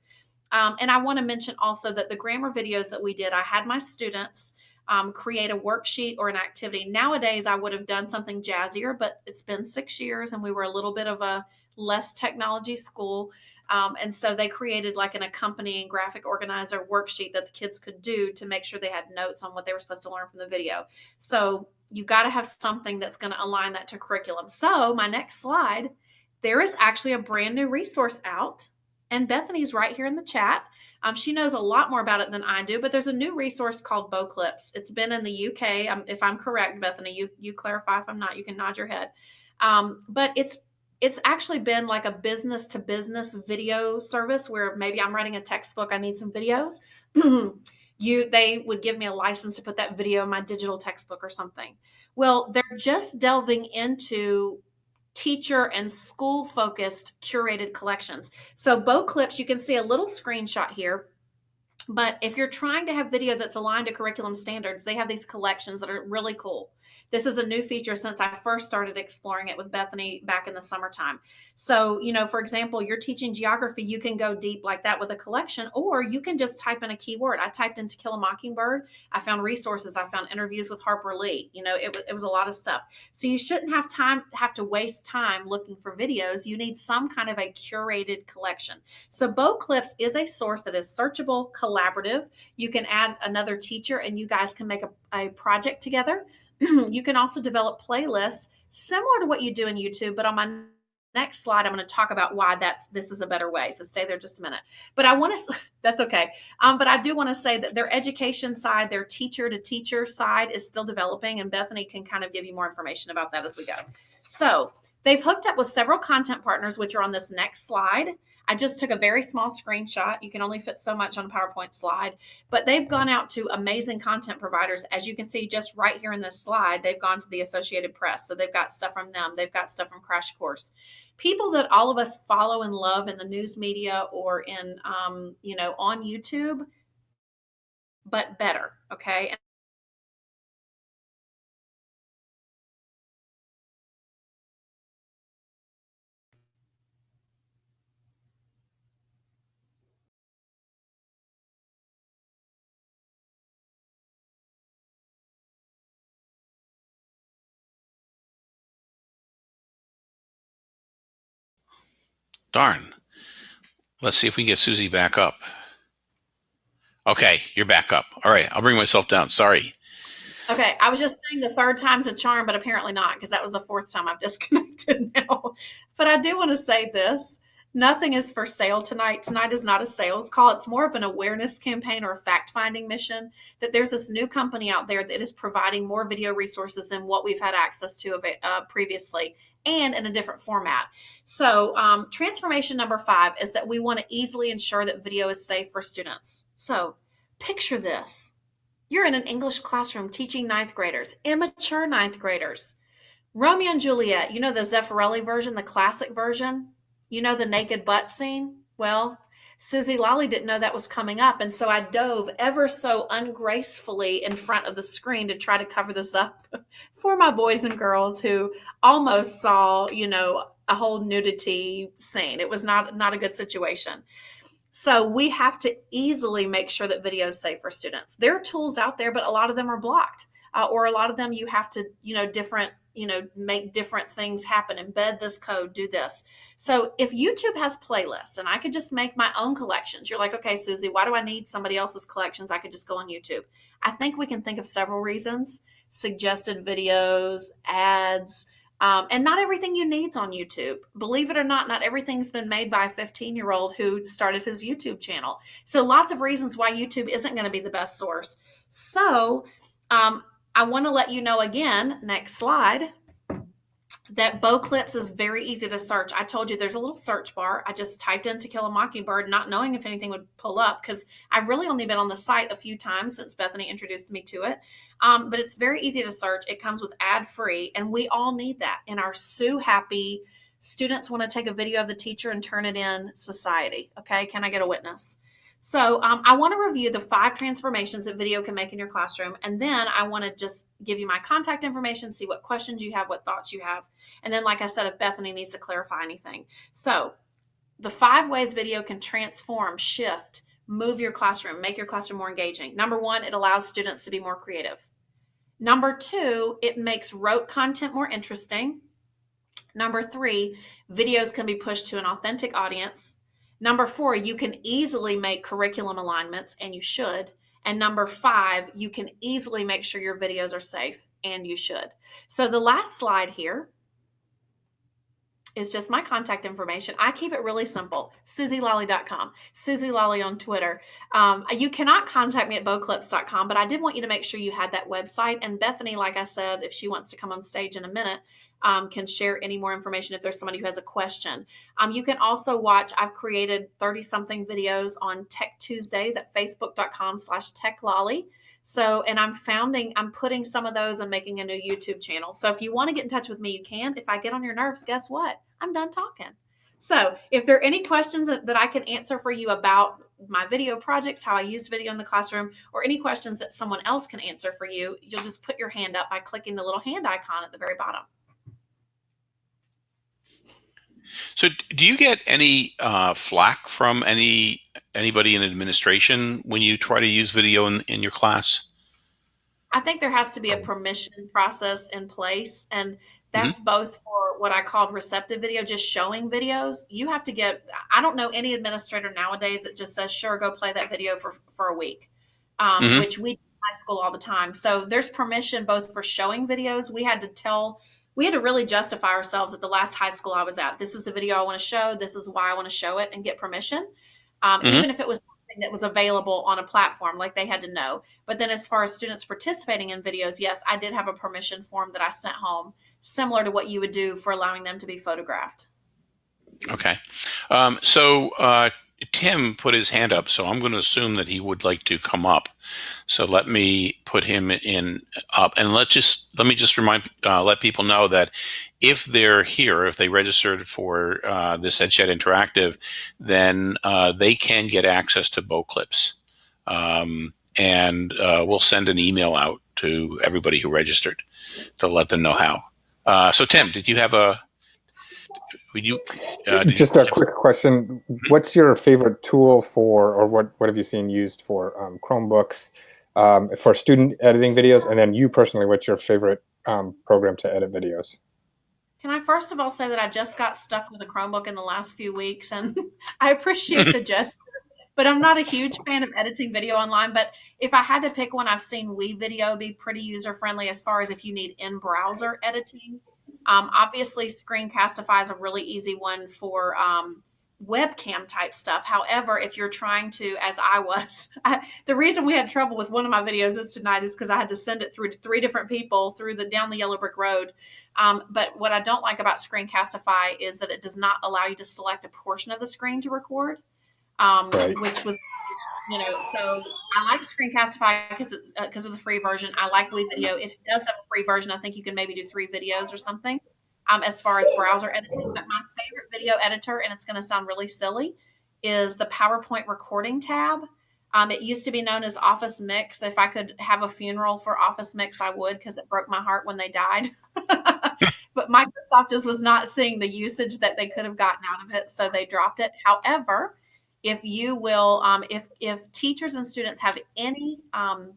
Um, and I want to mention also that the grammar videos that we did, I had my students um, create a worksheet or an activity. Nowadays, I would have done something jazzier, but it's been six years and we were a little bit of a less technology school. Um, and so they created like an accompanying graphic organizer worksheet that the kids could do to make sure they had notes on what they were supposed to learn from the video. So you got to have something that's going to align that to curriculum. So my next slide, there is actually a brand new resource out, and Bethany's right here in the chat. Um, she knows a lot more about it than I do, but there's a new resource called Boclips. It's been in the UK. Um, if I'm correct, Bethany, you you clarify if I'm not. You can nod your head. Um, but it's it's actually been like a business to business video service where maybe I'm writing a textbook, I need some videos. you they would give me a license to put that video in my digital textbook or something. Well, they're just delving into teacher and school focused curated collections. So Boclips, you can see a little screenshot here. But if you're trying to have video that's aligned to curriculum standards, they have these collections that are really cool. This is a new feature since I first started exploring it with Bethany back in the summertime. So, you know, for example, you're teaching geography, you can go deep like that with a collection, or you can just type in a keyword. I typed in To Kill a Mockingbird. I found resources. I found interviews with Harper Lee. You know, it, it was a lot of stuff. So you shouldn't have time, have to waste time looking for videos. You need some kind of a curated collection. So Boclips is a source that is searchable, collaborative. You can add another teacher and you guys can make a, a project together. you can also develop playlists similar to what you do in YouTube, but on my next slide i'm going to talk about why that's this is a better way. So stay there just a minute. But i want to that's okay. Um, but i do want to say that their education side their teacher to teacher side is still developing and bethany can kind of give you more information about that as we go. So they've hooked up with several content partners which are on this next slide I just took a very small screenshot. You can only fit so much on a PowerPoint slide, but they've gone out to amazing content providers. As you can see just right here in this slide, they've gone to the Associated Press. So they've got stuff from them. They've got stuff from Crash Course. People that all of us follow and love in the news media or in, um, you know, on YouTube, but better. Okay. Darn. Let's see if we can get Susie back up. Okay, you're back up. All right, I'll bring myself down. Sorry. Okay, I was just saying the third time's a charm, but apparently not because that was the fourth time I've disconnected now. But I do want to say this. Nothing is for sale tonight. Tonight is not a sales call. It's more of an awareness campaign or a fact finding mission that there's this new company out there that is providing more video resources than what we've had access to uh, previously and in a different format. So, um, transformation number five is that we want to easily ensure that video is safe for students. So, picture this You're in an English classroom teaching ninth graders, immature ninth graders. Romeo and Juliet, you know the Zeffirelli version, the classic version? You know the naked butt scene? Well, Susie Lolly didn't know that was coming up. And so I dove ever so ungracefully in front of the screen to try to cover this up for my boys and girls who almost saw, you know, a whole nudity scene. It was not not a good situation. So we have to easily make sure that video is safe for students. There are tools out there, but a lot of them are blocked. Uh, or a lot of them you have to, you know, different you know make different things happen embed this code do this. So if youtube has playlists and i could just make my own collections you're like okay susie why do i need somebody else's collections? I could just go on youtube. I think we can think of several reasons suggested videos ads um, and not everything you need's on youtube. Believe it or not not everything's been made by a 15 year old who started his youtube channel. So lots of reasons why youtube isn't going to be the best source. So um, I want to let you know again, next slide, that Boclips is very easy to search. I told you there's a little search bar. I just typed in to kill a mockingbird, not knowing if anything would pull up because I've really only been on the site a few times since Bethany introduced me to it. Um, but it's very easy to search. It comes with ad free, and we all need that in our Sue Happy students want to take a video of the teacher and turn it in society. Okay, can I get a witness? So um, I want to review the five transformations that video can make in your classroom. And then I want to just give you my contact information, see what questions you have, what thoughts you have. And then, like I said, if Bethany needs to clarify anything. So the five ways video can transform, shift, move your classroom, make your classroom more engaging. Number one, it allows students to be more creative. Number two, it makes rote content more interesting. Number three, videos can be pushed to an authentic audience. Number four, you can easily make curriculum alignments, and you should. And number five, you can easily make sure your videos are safe, and you should. So the last slide here is just my contact information. I keep it really simple. SusieLolly.com, Susie Lolly on Twitter. Um, you cannot contact me at boclips.com, but I did want you to make sure you had that website. And Bethany, like I said, if she wants to come on stage in a minute, um, can share any more information if there's somebody who has a question. Um, you can also watch, I've created 30 something videos on Tech Tuesdays at facebook.com slash techlolly. So, and I'm founding, I'm putting some of those and making a new YouTube channel. So if you want to get in touch with me, you can. If I get on your nerves, guess what? I'm done talking. So if there are any questions that, that I can answer for you about my video projects, how I used video in the classroom, or any questions that someone else can answer for you, you'll just put your hand up by clicking the little hand icon at the very bottom. So, do you get any uh, flack from any anybody in administration when you try to use video in, in your class? I think there has to be a permission process in place, and that's mm-hmm. both for what I called receptive video, just showing videos. You have to get. I don't know any administrator nowadays that just says, "Sure, go play that video for for a week," um, mm-hmm. which we do in high school all the time. So there's permission both for showing videos. We had to tell we had to really justify ourselves at the last high school I was at. This is the video I want to show. This is why I want to show it and get permission. Um, mm-hmm. Even if it was something that was available on a platform, like they had to know. But then, as far as students participating in videos, yes, I did have a permission form that I sent home, similar to what you would do for allowing them to be photographed. Okay. Um, so, uh, Tim put his hand up, so I'm going to assume that he would like to come up. So let me put him in up, and let just let me just remind uh, let people know that if they're here, if they registered for uh, this EdChat Interactive, then uh, they can get access to Boclips, um, and uh, we'll send an email out to everybody who registered to let them know how. Uh, so Tim, did you have a would you? Uh, Just you a quick question: mm-hmm. What's your favorite tool for, or what what have you seen used for um, Chromebooks um, for student editing videos? And then you personally, what's your favorite um, program to edit videos? Can I first of all say that I just got stuck with a Chromebook in the last few weeks, and I appreciate the gesture. But I'm not a huge fan of editing video online. But if I had to pick one, I've seen WeVideo be pretty user friendly as far as if you need in browser editing. Um, obviously, Screencastify is a really easy one for um, webcam type stuff. However, if you're trying to, as I was, I, the reason we had trouble with one of my videos is tonight is because I had to send it through to three different people through the down the yellow brick road. Um, but what I don't like about Screencastify is that it does not allow you to select a portion of the screen to record, um, right. which was you know, so I like Screencastify because because uh, of the free version. I like WeVideo. It does have a free version. I think you can maybe do three videos or something. Um, as far as browser editing, but my favorite video editor, and it's going to sound really silly, is the PowerPoint recording tab. Um, it used to be known as Office Mix. If I could have a funeral for Office Mix, I would because it broke my heart when they died. but Microsoft just was not seeing the usage that they could have gotten out of it, so they dropped it. However, if you will, um, if if teachers and students have any um,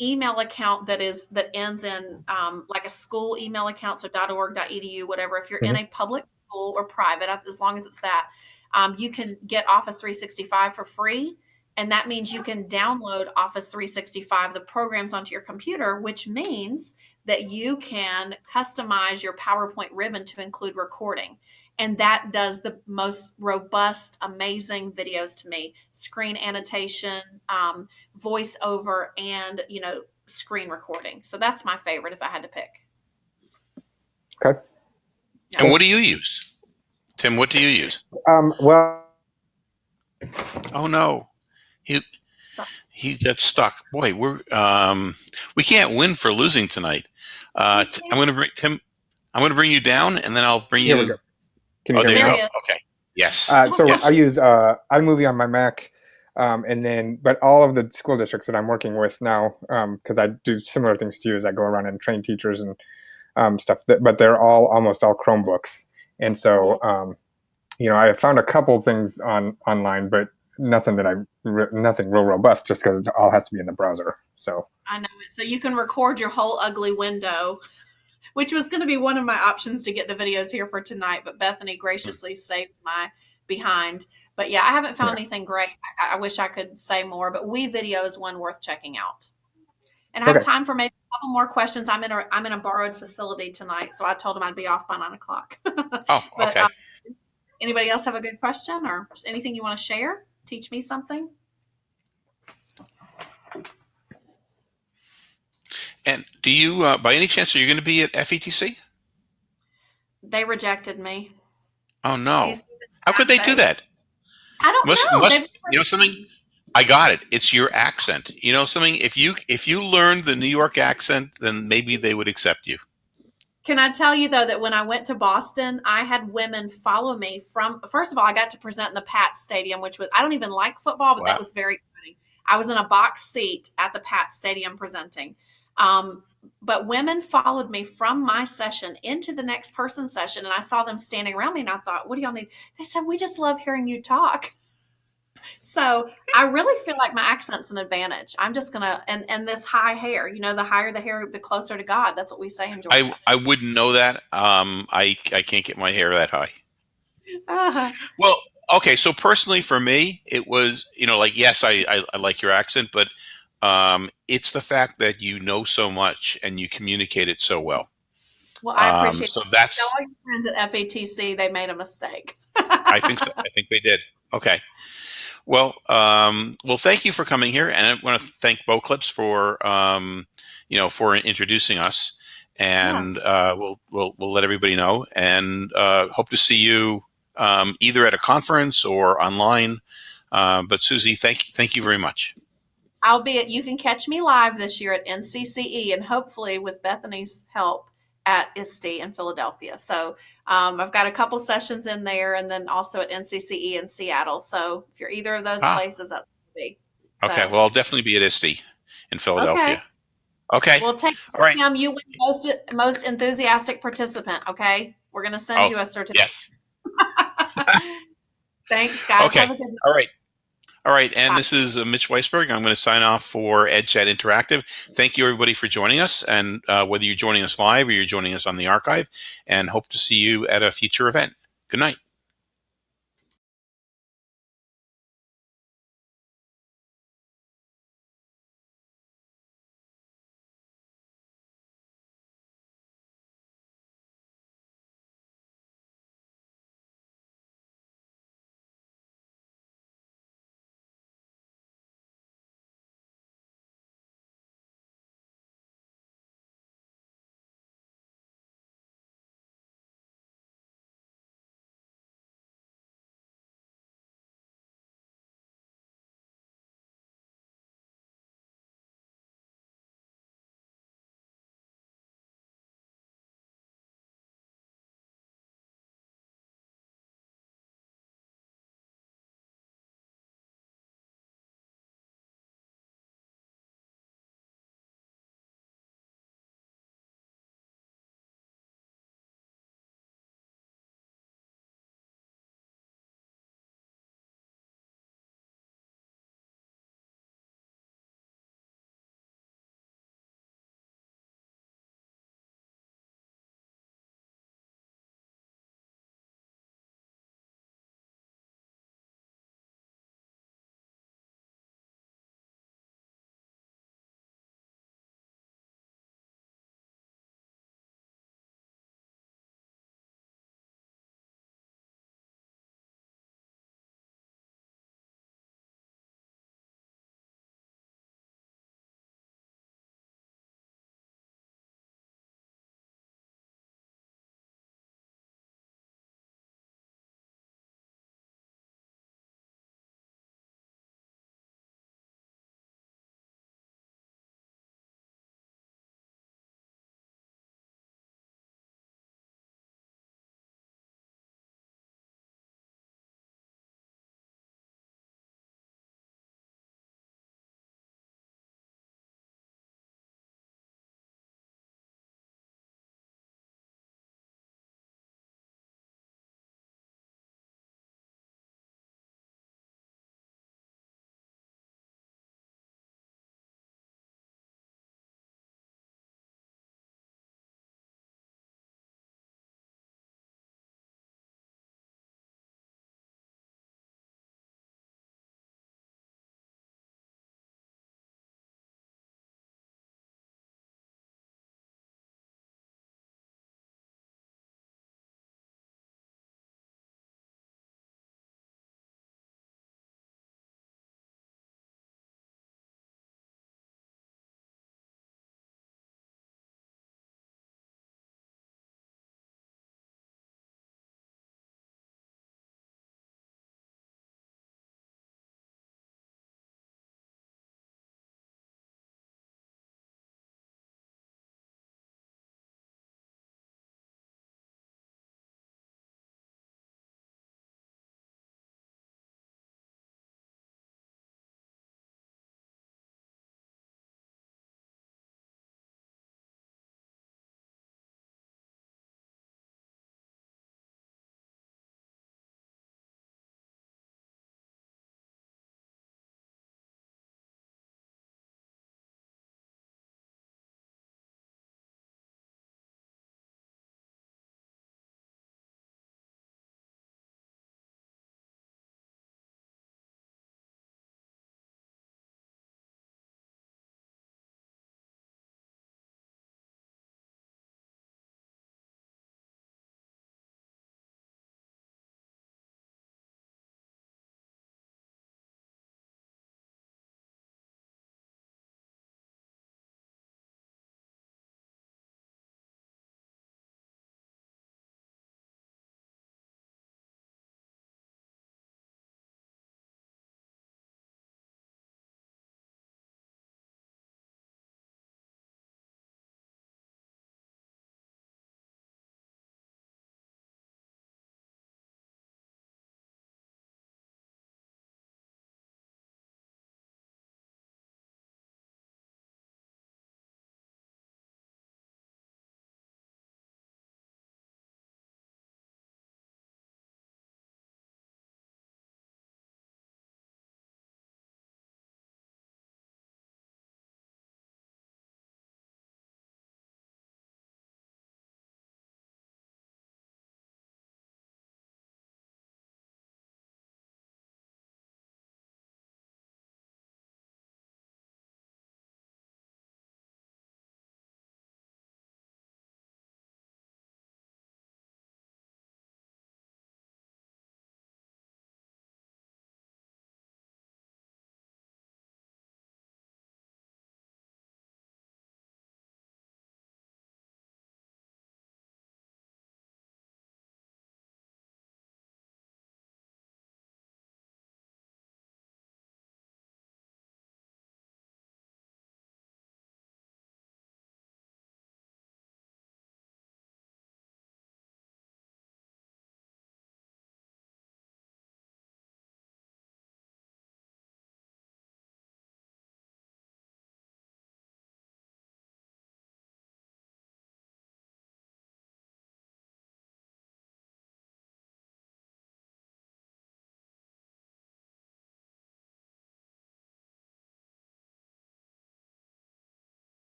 email account that is that ends in um, like a school email account, so .org.edu, whatever. If you're mm-hmm. in a public school or private, as long as it's that, um, you can get Office 365 for free. And that means you can download Office 365, the programs onto your computer, which means that you can customize your PowerPoint ribbon to include recording and that does the most robust amazing videos to me. Screen annotation um, voiceover and you know screen recording. So that's my favorite if i had to pick. Okay. And what do you use? Tim what do you use? Um, well oh no. He he got stuck. Boy we're um, we can't win for losing tonight. Uh, i'm gonna bring tim i'm gonna bring you down and then i'll bring you can you oh, hear there me? you go. Okay. Yes. Uh, so yes. I use uh, iMovie on my Mac, um, and then but all of the school districts that I'm working with now, because um, I do similar things to you, as I go around and train teachers and um, stuff. That, but they're all almost all Chromebooks, and so um, you know I found a couple things on online, but nothing that I nothing real robust, just because it all has to be in the browser. So I know it. So you can record your whole ugly window which was going to be one of my options to get the videos here for tonight. But Bethany graciously saved my behind. But yeah, I haven't found anything great. I, I, wish I could say more, but WeVideo is one worth checking out. And I have time for maybe a couple more questions. I'm in a I'm in a borrowed facility tonight, so I told them I'd be off by nine o'clock. oh, but, okay. Um, anybody else have a good question or anything you want to share? Teach me something. And do you, uh, by any chance, are you going to be at FETC? They rejected me. Oh no! How could they do that? I don't must, know. Must, you know something? I got it. It's your accent. You know something? If you if you learned the New York accent, then maybe they would accept you. Can I tell you though that when I went to Boston, I had women follow me from. First of all, I got to present in the Pat Stadium, which was I don't even like football, but wow. that was very exciting. I was in a box seat at the Pat Stadium presenting. Um, but women followed me from my session into the next person's session, and I saw them standing around me, and I thought, "What do y'all need?" They said, "We just love hearing you talk." so I really feel like my accent's an advantage. I'm just gonna and and this high hair, you know, the higher the hair, the closer to God. That's what we say in Georgia. I I wouldn't know that. Um, I I can't get my hair that high. Uh-huh. Well, okay. So personally, for me, it was you know like yes, I I, I like your accent, but um, it's the fact that you know so much and you communicate it so well. Well, I appreciate. Um, so that's tell all your friends at FETC they made a mistake. I think so. I think they did. Okay. Well, um, well, thank you for coming here, and I want to thank Boclips for um, you know for introducing us, and yes. uh, we'll we'll we'll let everybody know, and uh, hope to see you um, either at a conference or online. Uh, but Susie, thank you thank you very much. I'll be at, you can catch me live this year at NCCE and hopefully with Bethany's help at ISTE in Philadelphia. So um, I've got a couple sessions in there and then also at NCCE in Seattle. So if you're either of those ah. places, that's be. So. Okay, well, I'll definitely be at ISTE in Philadelphia. Okay. okay. We'll take All right. him. You win most most enthusiastic participant. Okay, we're gonna send oh, you a certificate. Yes. Thanks, guys. Okay. All right. All right, and this is uh, Mitch Weisberg. I'm going to sign off for EdChat Interactive. Thank you, everybody, for joining us, and uh, whether you're joining us live or you're joining us on the archive, and hope to see you at a future event. Good night.